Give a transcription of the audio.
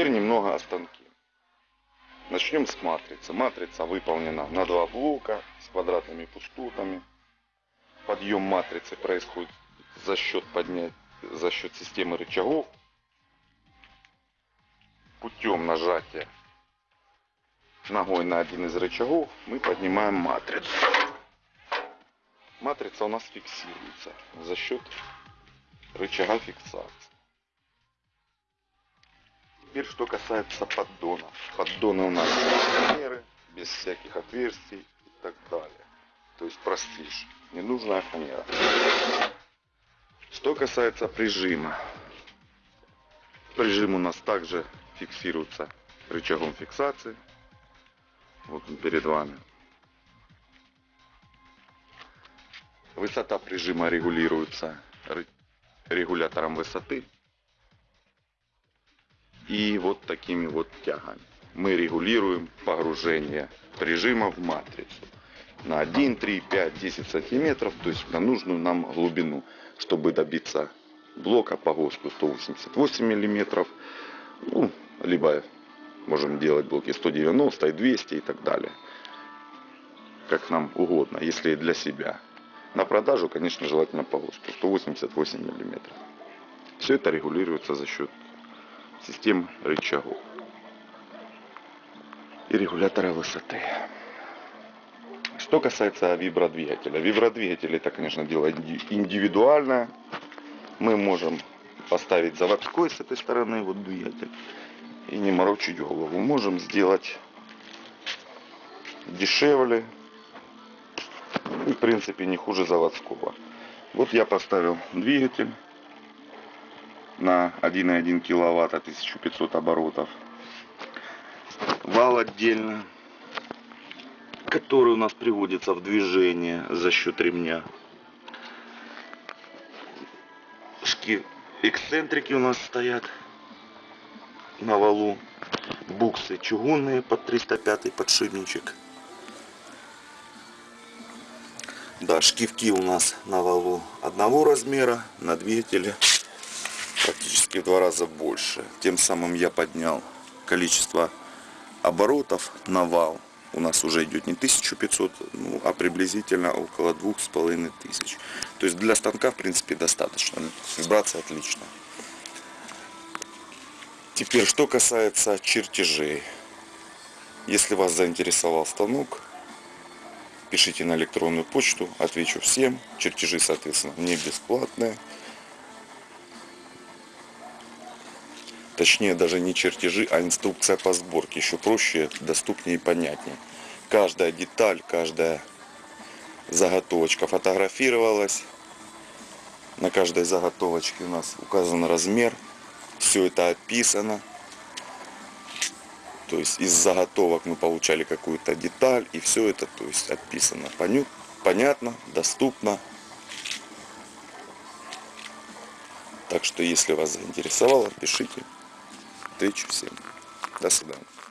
Теперь немного о станке. Начнем с матрицы. Матрица выполнена на два блока с квадратными пустотами. Подъем матрицы происходит за счет, поднять, за счет системы рычагов. Путем нажатия ногой на один из рычагов мы поднимаем матрицу. Матрица у нас фиксируется за счет рычага фиксации. Теперь что касается поддона. Поддоны у нас фанеры, без всяких отверстий и так далее. То есть простишь. Ненужная фанера. Что касается прижима. Прижим у нас также фиксируется рычагом фиксации. Вот он перед вами. Высота прижима регулируется регулятором высоты и вот такими вот тягами. Мы регулируем погружение прижима в матрицу на 1, 3, 5, 10 сантиметров, то есть на нужную нам глубину, чтобы добиться блока по ГОСТу 188 миллиметров, ну, либо можем делать блоки 190 и 200 и так далее, как нам угодно, если для себя. На продажу, конечно, желательно по ГОСТу 188 миллиметров. Все это регулируется за счет систем рычагов и регулятора высоты. Что касается вибродвигателя. Вибродвигатель это, конечно, дело индивидуальное. Мы можем поставить заводской с этой стороны вот двигатель и не морочить голову. Можем сделать дешевле и в принципе не хуже заводского. Вот я поставил двигатель на 1,1 киловатт 1500 оборотов. Вал отдельно, который у нас приводится в движение за счет ремня. Шки эксцентрики у нас стоят на валу. Буксы чугунные под 305 подшипничек. Да, шкивки у нас на валу одного размера, на двигателе практически в два раза больше. Тем самым я поднял количество оборотов на вал. У нас уже идет не 1500, ну, а приблизительно около 2500. То есть для станка в принципе достаточно. Вибрация отличная. Теперь, что касается чертежей. Если вас заинтересовал станок, пишите на электронную почту, отвечу всем. Чертежи, соответственно, не бесплатные. Точнее, даже не чертежи, а инструкция по сборке. Еще проще, доступнее и понятнее. Каждая деталь, каждая заготовочка фотографировалась. На каждой заготовочке у нас указан размер. Все это описано. То есть из заготовок мы получали какую-то деталь. И все это то есть, описано. Понятно, доступно. Так что, если вас заинтересовало, пишите. Встречу всем. До свидания.